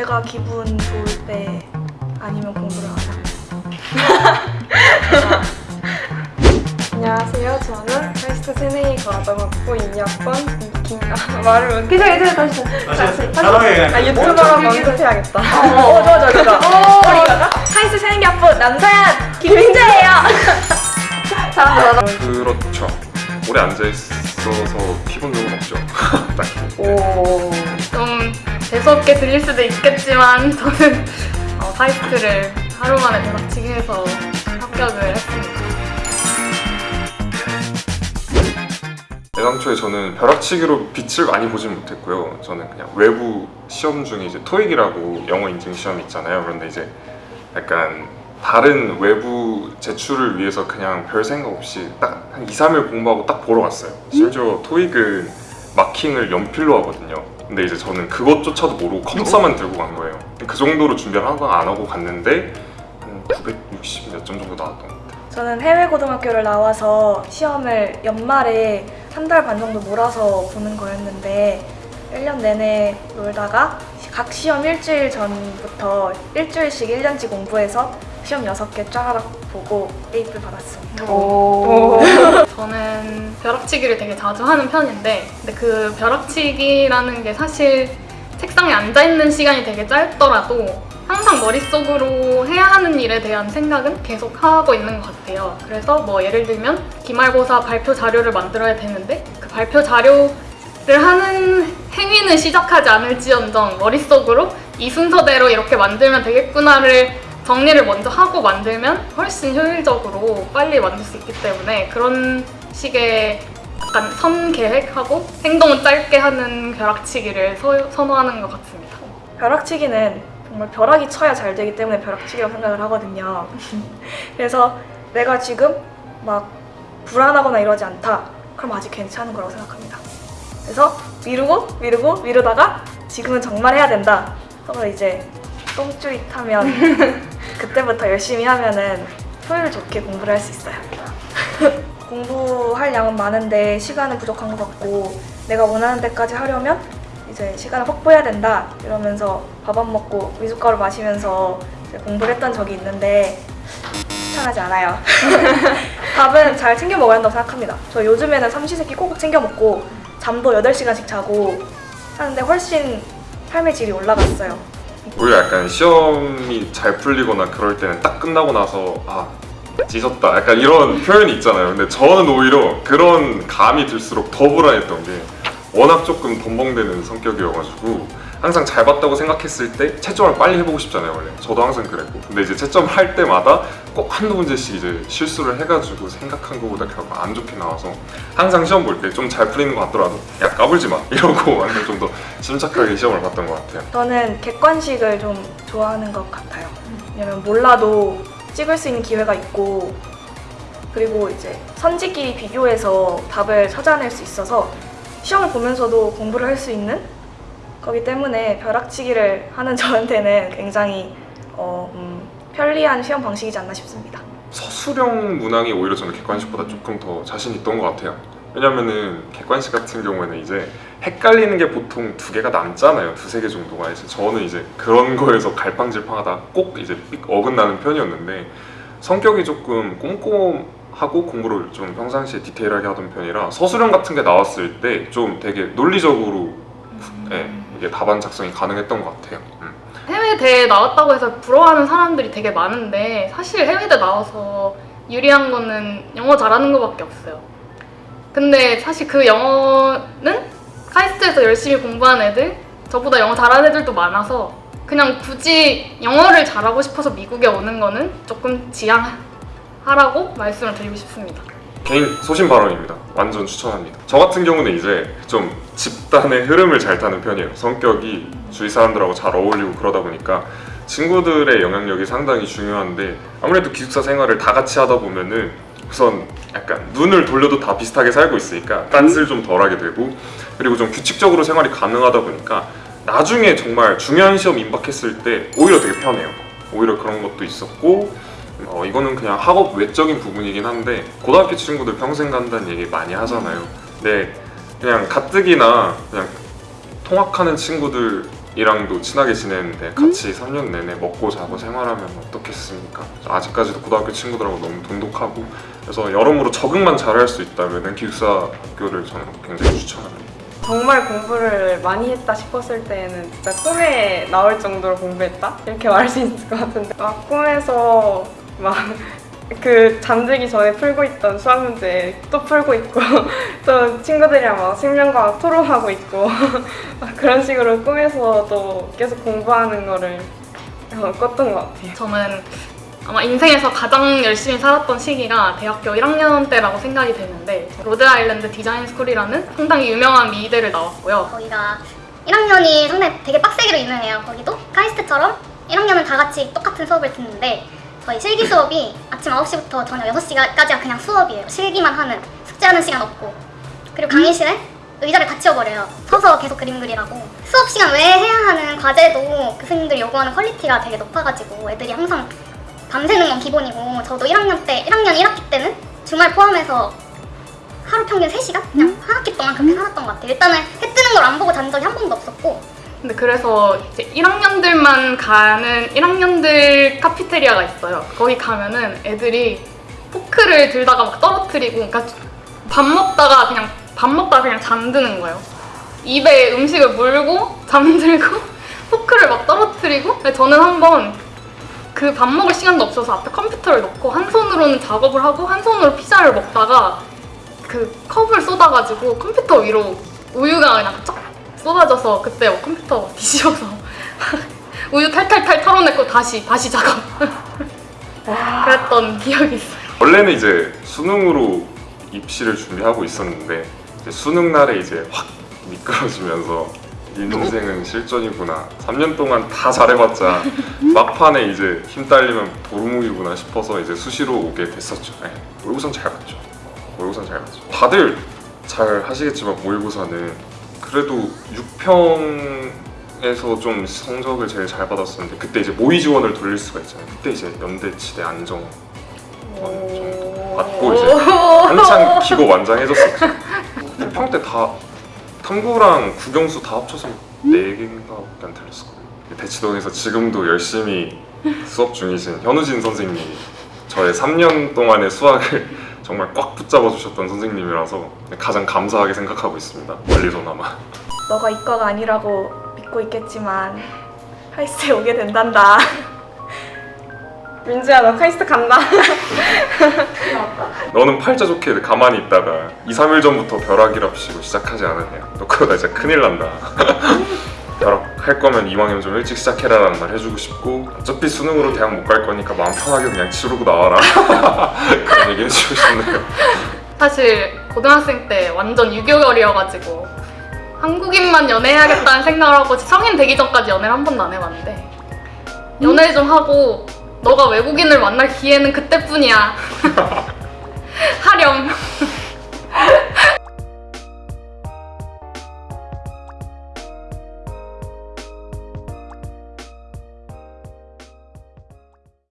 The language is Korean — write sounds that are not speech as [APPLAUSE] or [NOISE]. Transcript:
제가 기분 좋을 때 아니면 공부를 하자. [LAUGHS] 안녕하세요. 저는 웨스트 세네이 과학학부 2학번 김... 아, 말을 못... 괜찮아, 괜찮아. 다시 다시. 그냥 아, 유튜버로 연습해야겠다. 어, 좋아, 좋아, 좋아. 우리 카이스트 생각부 남서연 김민재예요. [LAUGHS] 잘한다, 잘한다. 그렇죠. 오래 앉아 있어서 피곤 적은 없죠. [LAUGHS] 딱히. 오. 좀 재수없게 들릴 수도 있겠지만 저는 어, 카이스트를 하루 만에 대박치기 해서 합격을 했습니다. 애당초에 저는 벼락치기로 빛을 많이 보진 못했고요. 저는 그냥 외부 시험 중에 이제 토익이라고 영어 인증 시험이 있잖아요. 그런데 이제 약간 다른 외부 제출을 위해서 그냥 별 생각 없이 딱 한 2, 3일 공부하고 딱 보러 갔어요. 심지어 토익은 마킹을 연필로 하거든요. 근데 이제 저는 그것조차도 모르고 컴사만 들고 간 거예요. 그 정도로 준비를 하나도 안 하고 갔는데 한 960 몇 점 정도 나왔던 것 같아요. 저는 해외 고등학교를 나와서 시험을 연말에 한 달 반 정도 몰아서 보는 거였는데 1년 내내 놀다가 각 시험 일주일 전부터 일주일씩 1년치 공부해서 시험 6개 쫙 보고 A를 받았습니다. 오. 저는 벼락치기를 되게 자주 하는 편인데 근데 그 벼락치기라는 게 사실 책상에 앉아있는 시간이 되게 짧더라도 항상 머릿속으로 해야 하는 일에 대한 생각은 계속 하고 있는 것 같아요. 그래서 뭐 예를 들면 기말고사 발표 자료를 만들어야 되는데 그 발표 자료를 하는 행위는 시작하지 않을지언정 머릿속으로 이 순서대로 이렇게 만들면 되겠구나를 정리를 먼저 하고 만들면 훨씬 효율적으로 빨리 만들 수 있기 때문에 그런 식의 약간 선 계획하고 행동은 짧게 하는 벼락치기를 서- 선호하는 것 같습니다. 벼락치기는 정말 벼락이 쳐야 잘 되기 때문에 벼락치기라고 생각을 하거든요. [LAUGHS] 그래서 내가 지금 막 불안하거나 이러지 않다. 그럼 아직 괜찮은 거라고 생각합니다. 그래서 미루고 미루고 미루다가 지금은 정말 해야 된다. 하고 이제 똥줄이 타면 [LAUGHS] 그때부터 열심히 하면은 효율 좋게 공부를 할 수 있어요. [LAUGHS] 공부할 양은 많은데 시간은 부족한 것 같고 내가 원하는 데까지 하려면 이제 시간을 확보해야 된다 이러면서 밥 안 먹고 미숫가루 마시면서 공부를 했던 적이 있는데 추천하지 않아요. [LAUGHS] 밥은 잘 챙겨 먹어야 한다고 생각합니다. 저 요즘에는 삼시세끼 꼭꼭 챙겨 먹고 잠도 8시간씩 자고 하는데 훨씬 삶의 질이 올라갔어요. 오히려 약간 시험이 잘 풀리거나 그럴 때는 딱 끝나고 나서 아 찢었다 약간 이런 표현이 있잖아요 근데 저는 오히려 그런 감이 들수록 더 불안했던 게 워낙 조금 덤벙대는 성격이어가지고 항상 잘 봤다고 생각했을 때 채점을 빨리 해보고 싶잖아요 원래. 저도 항상 그랬고. 근데 이제 채점을 할 때마다 꼭 한두 문제씩 이제 실수를 해가지고 생각한 것보다 결국 안 좋게 나와서 항상 시험 볼 때 좀 잘 풀리는 것 같더라도 야 까불지 마. [LAUGHS] 이러고 완전 좀 더 침착하게 시험을 봤던 것 같아요. 저는 객관식을 좀 좋아하는 것 같아요. 왜냐면 몰라도 찍을 수 있는 기회가 있고 그리고 이제 선지끼리 비교해서 답을 찾아낼 수 있어서 시험을 보면서도 공부를 할 수 있는 거기 때문에 벼락치기를 하는 [LAUGHS] 저한테는 굉장히 어, 음, 편리한 시험 방식이지 않나 싶습니다. 서술형 문항이 오히려 저는 객관식보다 조금 더 자신 있던 것 같아요. 왜냐면은 객관식 같은 경우에는 이제 헷갈리는 게 보통 두 개가 남잖아요. 두세 개 정도가 이제 저는 이제 그런 [LAUGHS] 거에서 갈팡질팡하다 꼭 이제 삑 어긋나는 편이었는데 성격이 조금 꼼꼼하고 공부를 좀 평상시에 디테일하게 하던 편이라 서술형 같은 게 나왔을 때 좀 되게 논리적으로 예, 이게 답안 작성이 가능했던 것 같아요. 음. 해외 대회 나왔다고 해서 부러워하는 사람들이 되게 많은데 사실 해외 대 나와서 유리한 거는 영어 잘하는 거밖에 없어요. 근데 사실 그 영어는 카이스트에서 열심히 공부한 애들, 저보다 영어 잘하는 애들도 많아서 그냥 굳이 영어를 잘하고 싶어서 미국에 오는 거는 조금 지양하라고 말씀을 드리고 싶습니다. 개인 소신 발언입니다. 완전 추천합니다. 저 같은 경우는 이제 좀 집단의 흐름을 잘 타는 편이에요. 성격이 주위 사람들하고 잘 어울리고 그러다 보니까 친구들의 영향력이 상당히 중요한데 아무래도 기숙사 생활을 다 같이 하다 보면은 우선 약간 눈을 돌려도 다 비슷하게 살고 있으니까 딴쓸 좀 덜하게 되고 그리고 좀 규칙적으로 생활이 가능하다 보니까 나중에 정말 중요한 시험 임박했을 때 오히려 되게 편해요. 오히려 그런 것도 있었고 어, 이거는 그냥 학업 외적인 부분이긴 한데 고등학교 친구들 평생 간다는 얘기 많이 하잖아요. 근데 그냥 가뜩이나 그냥 통학하는 친구들 이랑도 친하게 지내는데 같이 3년 내내 먹고 자고 생활하면 어떻겠습니까? 아직까지도 고등학교 친구들하고 너무 돈독하고 그래서 여러모로 적응만 잘할 수 있다면 기숙사 학교를 저는 굉장히 추천합니다. 정말 공부를 많이 했다 싶었을 때에는 진짜 꿈에 나올 정도로 공부했다? 이렇게 말할 수 있을 것 같은데 막 꿈에서 막 [LAUGHS] 그 잠들기 전에 풀고 있던 수학 문제 또 풀고 있고 [LAUGHS] 또 친구들이랑 막 생명과학 토론하고 있고 [LAUGHS] 막 그런 식으로 꿈에서도 계속 공부하는 거를 어, 꿨던 것 같아요. 저는 아마 인생에서 가장 열심히 살았던 시기가 대학교 1학년 때라고 생각이 되는데 로드아일랜드 디자인 스쿨이라는 상당히 유명한 미대를 나왔고요. 거기가 1학년이 상당히 되게 빡세기로 유명해요. 거기도 카이스트처럼 1학년은 다 같이 똑같은 수업을 듣는데 저희 실기 수업이 아침 9시부터 저녁 6시까지가 그냥 수업이에요. 실기만 하는 숙제하는 시간 없고 그리고 강의실에 의자를 다 치워버려요. 서서 계속 그림 그리라고 수업 시간 외에 해야 하는 과제도 교수님들이 요구하는 quality가 되게 높아가지고 애들이 항상 밤새는 건 기본이고 저도 1학년 때 1학년 1학기 때는 주말 포함해서 하루 평균 3시간? 그냥 한 학기 동안 그렇게 살았던 것 같아요. 일단은 해 뜨는 걸 안 보고 잔 적이 한 번도 없었고 근데 그래서 이제 1학년들만 가는 1학년들 카페테리아가 있어요. 거기 가면은 애들이 포크를 들다가 막 떨어뜨리고, 그러니까 밥 먹다가 그냥 밥 먹다가 그냥 잠드는 거예요. 입에 음식을 물고 잠들고 [LAUGHS] 포크를 막 떨어뜨리고. 근데 저는 한번 그 밥 먹을 시간도 없어서 앞에 컴퓨터를 놓고 한 손으로는 작업을 하고 한 손으로 피자를 먹다가 그 컵을 쏟아가지고 컴퓨터 위로 우유가 그냥 쫙 쏟아져서 그때 뭐 컴퓨터 뒤집어서 [LAUGHS] 우유 탈탈탈 털어냈고 다시 다시 작업 [LAUGHS] 그랬던 기억이 있어요. 원래는 이제 수능으로 입시를 준비하고 있었는데 이제 수능 날에 이제 확 미끄러지면서 인생은 실전이구나. 3년 동안 다 잘해봤자 [LAUGHS] 막판에 이제 힘 딸리면 도루묵이구나 싶어서 이제 수시로 오게 됐었죠. 네. 모의고사는 잘 봤죠. 모의고사는 잘 봤죠. 다들 잘 하시겠지만 모의고사는 그래도 6평에서 좀 성적을 제일 잘 받았었는데 그때 이제 모의 지원을 돌릴 수가 있잖아요. 그때 이제 연대 치대 안정 정도 받고 이제 한창 기고 [LAUGHS] 만장해졌었죠. 6평 때 다 탐구랑 국영수 다 합쳐서 4개인가밖에 안 틀렸을 거예요. 대치동에서 지금도 열심히 수업 중이신 현우진 선생님이 저의 3년 동안의 수학을 정말 꽉 붙잡아 주셨던 선생님이라서 가장 감사하게 생각하고 있습니다. 멀리서나마. 너가 이과가 아니라고 믿고 있겠지만 하이스에 오게 된단다. [LAUGHS] 민주야 너 카이스트 간다. [LAUGHS] 너는 팔자 좋게 가만히 있다가 2, 3일 전부터 벼락이랍시고 시작하지 않았냐 너 그러다 진짜 큰일 난다 [LAUGHS] 벼락 할 거면 이왕이면 좀 일찍 시작해라 라는 말 해주고 싶고 어차피 수능으로 대학 못 갈 거니까 마음 편하게 그냥 치르고 나와라. [LAUGHS] 그런 얘기 해주고 싶네요. 사실 고등학생 때 완전 유교결이어가지고 한국인만 연애해야겠다는 생각을 하고 성인 되기 전까지 연애를 한 번도 안 해봤는데 연애 좀 하고 너가 외국인을 만날 기회는 그때뿐이야. [LAUGHS] 하렴